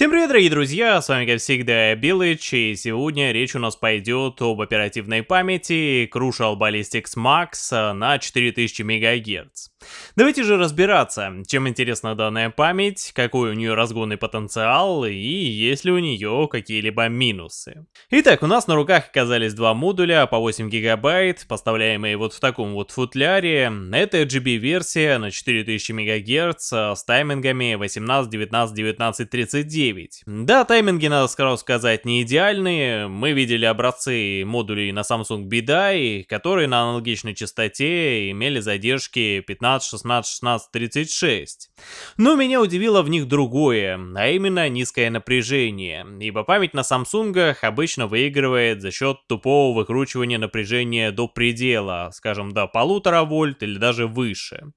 Всем привет, дорогие друзья, с вами как всегда Билыч, и сегодня речь у нас пойдет об оперативной памяти Crucial Ballistics Max на 4000 МГц. Давайте же разбираться, чем интересна данная память, какой у нее разгонный потенциал и есть ли у нее какие-либо минусы. Итак, у нас на руках оказались два модуля по 8 гигабайт, поставляемые вот в таком вот футляре. Это RGB-версия на 4000 МГц с таймингами 18, 19, 19, 39. Да, тайминги, надо сразу сказать, не идеальные. Мы видели образцы модулей на Samsung BDI, которые на аналогичной частоте имели задержки 15 15, 16, 16, 36. Но меня удивило в них другое, а именно низкое напряжение, ибо память на Samsung обычно выигрывает за счет тупого выкручивания напряжения до предела, скажем до полутора вольт или даже выше.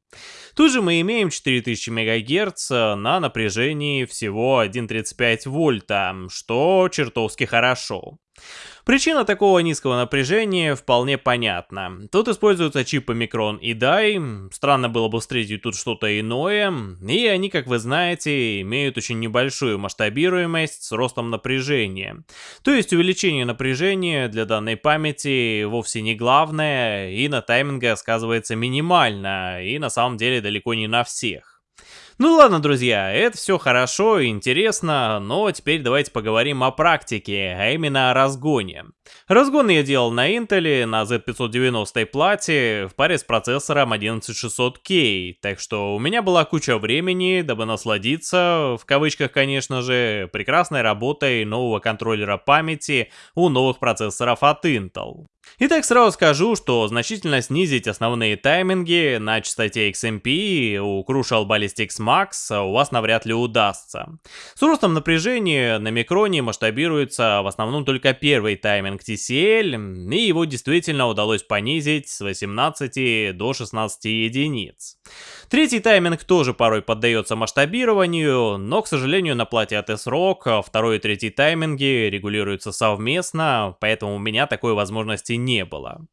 Тут же мы имеем 4000 МГц на напряжении всего 1,35 вольта, что чертовски хорошо. Причина такого низкого напряжения вполне понятна. Тут используются чипы Micron и DAI, странно было бы встретить тут что-то иное, и они, как вы знаете, имеют очень небольшую масштабируемость с ростом напряжения. То есть увеличение напряжения для данной памяти вовсе не главное, и на тайминге сказывается минимально, и на самом деле далеко не на всех. Ну ладно, друзья, это все хорошо и интересно, но теперь давайте поговорим о практике, а именно о разгоне. Разгон я делал на Intel на Z590 плате в паре с процессором 11600K, так что у меня была куча времени, дабы насладиться, в кавычках конечно же, прекрасной работой нового контроллера памяти у новых процессоров от Intel. Итак, сразу скажу, что значительно снизить основные тайминги на частоте XMP у Crucial Ballistics Max у вас навряд ли удастся. С ростом напряжения на микроне масштабируется в основном только первый тайминг TCL, и его действительно удалось понизить с 18 до 16 единиц. Третий тайминг тоже порой поддается масштабированию, но, к сожалению, на плате от S-Rock второй и третий тайминги регулируются совместно, поэтому у меня такой возможности не было.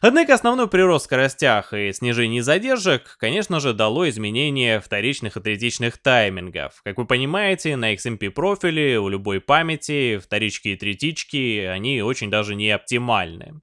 Однако основной прирост в скоростях и снижение задержек, конечно же, дало изменение вторичных и третичных таймингов. Как вы понимаете, на XMP профиле у любой памяти вторички и третички, они очень даже не оптимальны.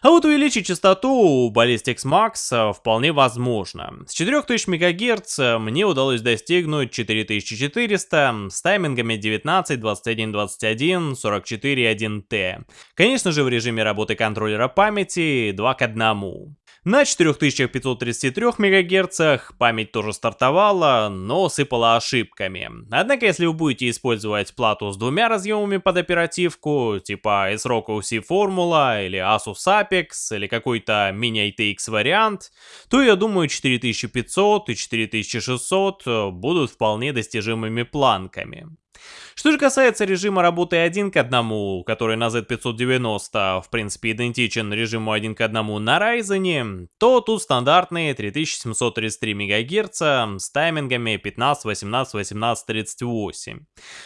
А вот увеличить частоту у Ballistics Max э, вполне возможно. С 4000 МГц э, мне удалось достигнуть 4400 с таймингами 19, 21, 21, 44, 1T. Конечно же в режиме работы контроллера памяти 2 к 1. На 4533 МГц память тоже стартовала, но сыпала ошибками. Однако, если вы будете использовать плату с двумя разъемами под оперативку, типа ASRock OC Formula или Asus Apex или какой-то Mini ITX вариант, то я думаю 4500 и 4600 будут вполне достижимыми планками. Что же касается режима работы 1 к 1, который на Z590 в принципе идентичен режиму 1 к 1 на Ryzen, то тут стандартные 3733 МГц с таймингами 15, 18, 18, 38.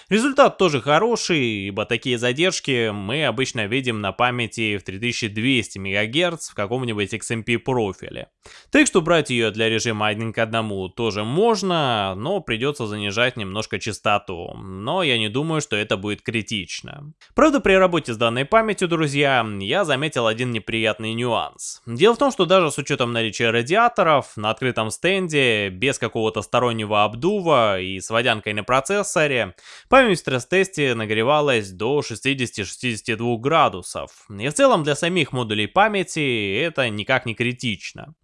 Результат тоже хороший, ибо такие задержки мы обычно видим на памяти в 3200 МГц в каком-нибудь XMP профиле. Так что брать ее для режима 1 к 1 тоже можно, но придется занижать немножко частоту. Но я не думаю, что это будет критично. Правда, при работе с данной памятью, друзья, я заметил один неприятный нюанс. Дело в том, что даже с учетом наличия радиаторов, на открытом стенде, без какого-то стороннего обдува и с водянкой на процессоре, память в стресс-тесте нагревалась до 60-62 градусов. И в целом для самих модулей памяти это никак не критично.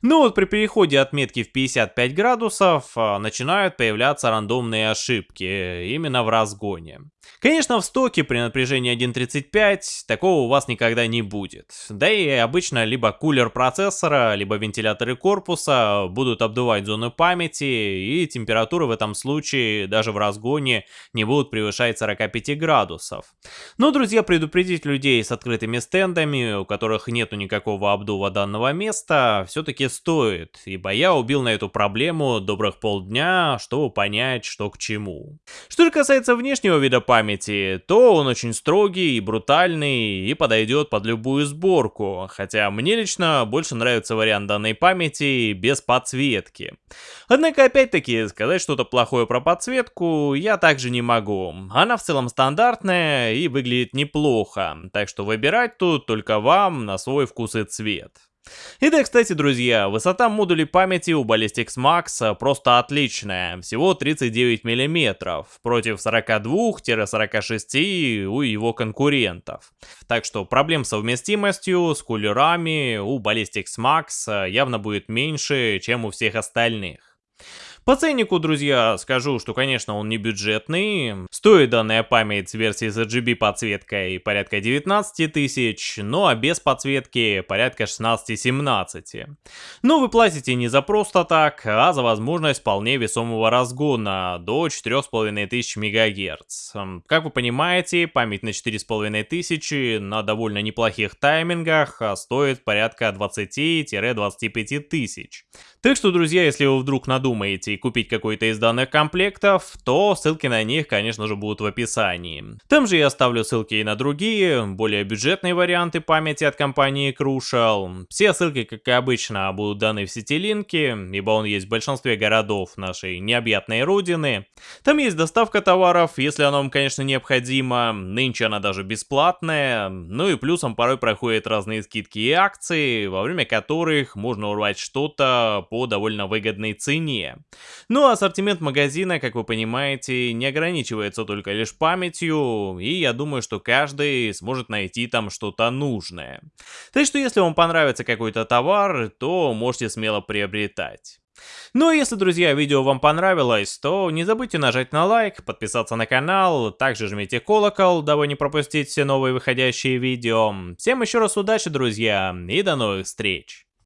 Но вот при переходе отметки в 55 градусов а, начинают появляться рандомные ошибки, именно в разгоне. Конечно, в стоке при напряжении 1.35 такого у вас никогда не будет. Да и обычно либо кулер процессора, либо вентиляторы корпуса будут обдувать зону памяти, и температуры в этом случае даже в разгоне не будут превышать 45 градусов. Но, друзья, предупредить людей с открытыми стендами, у которых нету никакого обдува данного места, все-таки стоит, ибо я убил на эту проблему добрых полдня, чтобы понять, что к чему. Что же касается внешнего вида памяти, то он очень строгий и брутальный и подойдет под любую сборку, хотя мне лично больше нравится вариант данной памяти без подсветки. Однако опять-таки сказать что-то плохое про подсветку я также не могу. Она в целом стандартная и выглядит неплохо, так что выбирать тут только вам на свой вкус и цвет. И да, кстати, друзья, высота модулей памяти у Ballistix Max просто отличная, всего 39 мм, против 42-46 у его конкурентов. Так что проблем с совместимостью с кулерами у Ballistix Max явно будет меньше, чем у всех остальных. По ценнику, друзья, скажу, что, конечно, он не бюджетный. Стоит данная память с версией с RGB подсветкой порядка 19 тысяч, ну а без подсветки порядка 16-17. Но вы платите не за просто так, а за возможность вполне весомого разгона до 4500 МГц. Как вы понимаете, память на 4500 на довольно неплохих таймингах а стоит порядка 20-25 тысяч. Так что, друзья, если вы вдруг надумаете купить какой-то из данных комплектов, то ссылки на них, конечно же, будут в описании. Там же я оставлю ссылки и на другие, более бюджетные варианты памяти от компании Crucial. Все ссылки, как и обычно, будут даны в сети линки, ибо он есть в большинстве городов нашей необъятной родины. Там есть доставка товаров, если она вам, конечно, необходима. Нынче она даже бесплатная. Ну и плюсом порой проходят разные скидки и акции, во время которых можно урвать что-то по довольно выгодной цене. Ну а ассортимент магазина, как вы понимаете, не ограничивается только лишь памятью, и я думаю, что каждый сможет найти там что-то нужное. Так что если вам понравится какой-то товар, то можете смело приобретать. Ну а если, друзья, видео вам понравилось, то не забудьте нажать на лайк, подписаться на канал, также жмите колокол, дабы не пропустить все новые выходящие видео. Всем еще раз удачи, друзья, и до новых встреч!